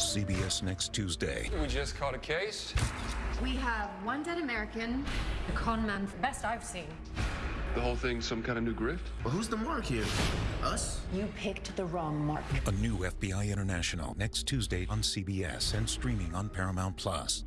CBS next Tuesday. We just caught a case. We have one dead American, The con man, best I've seen. The whole thing's some kind of new grift? Well, who's the mark here? Us? You picked the wrong mark. A new FBI International next Tuesday on CBS and streaming on Paramount Plus.